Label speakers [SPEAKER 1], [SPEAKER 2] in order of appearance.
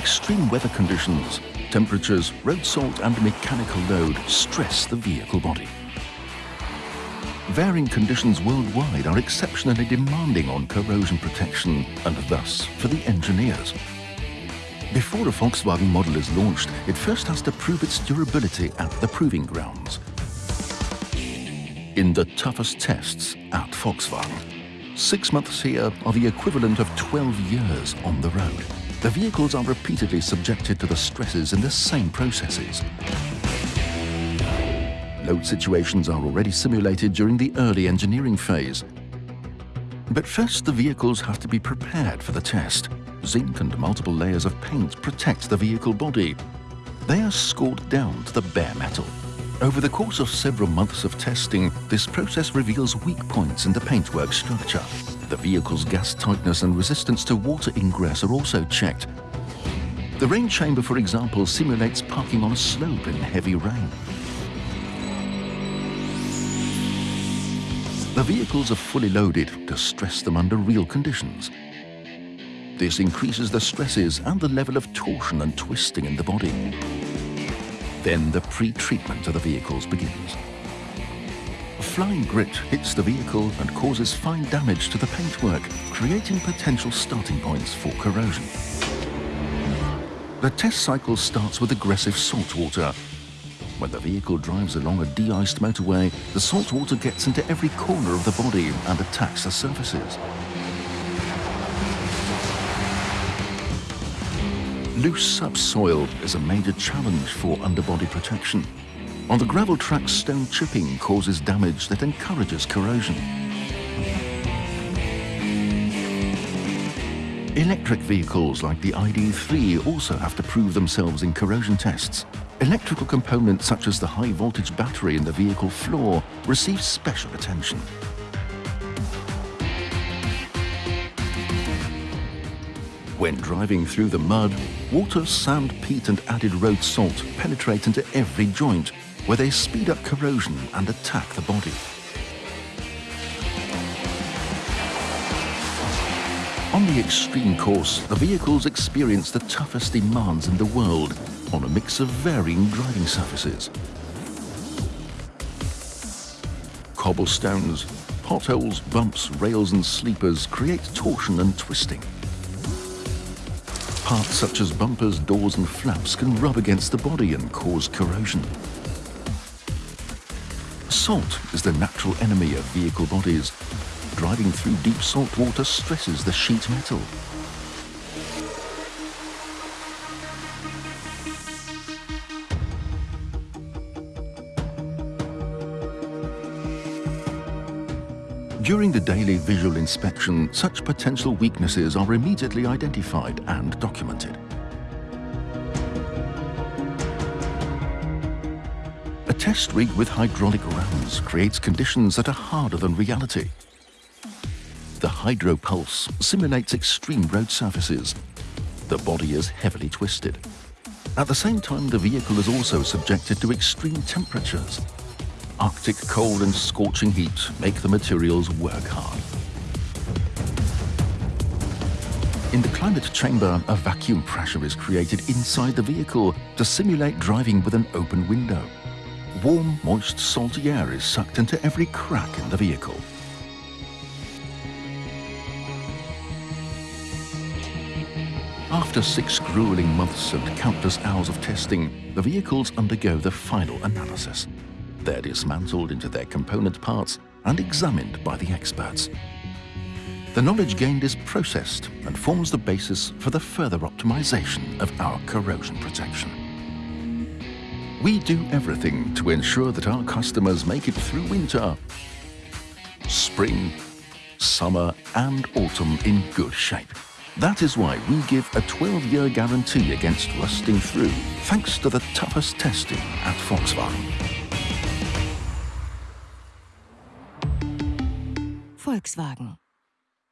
[SPEAKER 1] Extreme weather conditions, temperatures, road salt and mechanical load stress the vehicle body. Varying conditions worldwide are exceptionally demanding on corrosion protection and thus for the engineers. Before a Volkswagen model is launched, it first has to prove its durability at the proving grounds. In the toughest tests at Volkswagen. Six months here are the equivalent of 12 years on the road. The vehicles are repeatedly subjected to the stresses in the same processes. Load situations are already simulated during the early engineering phase. But first the vehicles have to be prepared for the test. Zinc and multiple layers of paint protect the vehicle body. They are scored down to the bare metal. Over the course of several months of testing, this process reveals weak points in the paintwork structure. The vehicle's gas tightness and resistance to water ingress are also checked. The rain chamber, for example, simulates parking on a slope in heavy rain. The vehicles are fully loaded to stress them under real conditions. This increases the stresses and the level of torsion and twisting in the body. Then the pre-treatment of the vehicles begins. Flying grit hits the vehicle and causes fine damage to the paintwork, creating potential starting points for corrosion. The test cycle starts with aggressive salt water. When the vehicle drives along a de-iced motorway, the salt water gets into every corner of the body and attacks the surfaces. Loose subsoil is a major challenge for underbody protection. On the gravel tracks, stone chipping causes damage that encourages corrosion. Electric vehicles like the ID3 also have to prove themselves in corrosion tests. Electrical components such as the high voltage battery in the vehicle floor receive special attention. When driving through the mud, water, sand, peat and added road salt penetrate into every joint, where they speed up corrosion and attack the body. On the extreme course, the vehicles experience the toughest demands in the world on a mix of varying driving surfaces. Cobblestones, potholes, bumps, rails and sleepers create torsion and twisting. Parts such as bumpers, doors and flaps can rub against the body and cause corrosion. Salt is the natural enemy of vehicle bodies. Driving through deep salt water stresses the sheet metal. During the daily visual inspection, such potential weaknesses are immediately identified and documented. Test rig with hydraulic rams creates conditions that are harder than reality. The hydropulse simulates extreme road surfaces. The body is heavily twisted. At the same time, the vehicle is also subjected to extreme temperatures. Arctic cold and scorching heat make the materials work hard. In the climate chamber, a vacuum pressure is created inside the vehicle to simulate driving with an open window. Warm, moist, salty air is sucked into every crack in the vehicle. After six grueling months and countless hours of testing, the vehicles undergo the final analysis. They're dismantled into their component parts and examined by the experts. The knowledge gained is processed and forms the basis for the further optimization of our corrosion protection. We do everything to ensure that our customers make it through winter, spring, summer and autumn in good shape. That is why we give a 12-year guarantee against rusting through, thanks to the toughest testing at Volkswagen.
[SPEAKER 2] Volkswagen.